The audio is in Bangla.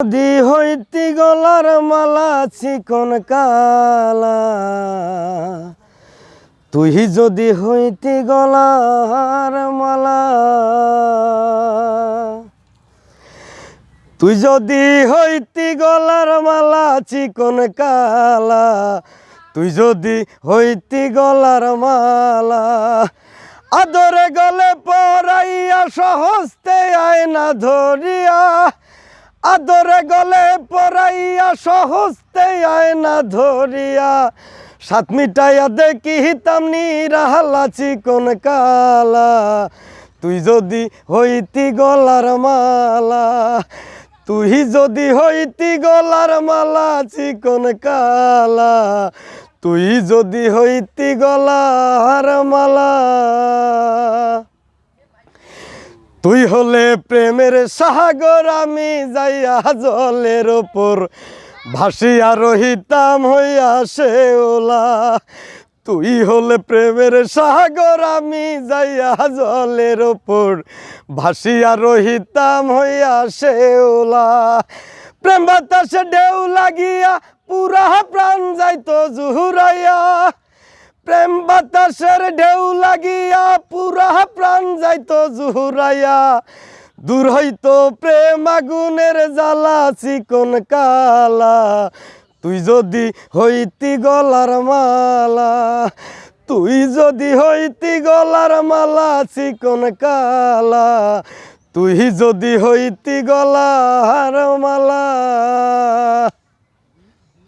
যদি হইতি গলার মালা চিকন কালা। তুই যদি হইতি গলার মালা, তুই যদি হইতি গলার মালা চিকন কালা, তুই যদি হইতি গলার মালা, আদরে গলে পরাইয়া সহস্তে আয়না ধরিয়া আদরে গলে পরাইয়া সহস্তে আয়না ধরিয়া, সাত মিটাইয়া দেখি হিতাম নিরাহালা চিকন কালা। তুই যদি হইতি গলার মালা, তুই যদি হইতি গলার মালা চিকন কালা, তুই যদি হইতি গলার মালা। তুই হলে প্রেমের সাগর আমি যাইয়া জলের ওপর ভাসিয়া রহিতাম হইয়া সে ওলা। তুই হলে প্রেমের সাগর, আমি যাইয়া জলের ওপর ভাসিয়া রহিতাম হইয়া সে ওলা। প্রেম বাতাসে ঢেউ লাগিয়া, পুরা প্রাণ যাইতো জুহুরাইয়া। প্রেম বাতাসের ঢেউ লাগিয়া, পুরা প্রাণ যাইতো জুহুরাইয়া। দূর হইতো প্রেম আগুনের জ্বালা, চিকন কালা। তুই যদি হইতি গলার মালা, তুই যদি হইতি গলার মালা, চিকন কালা। তুই যদি হইতি গলার মালা।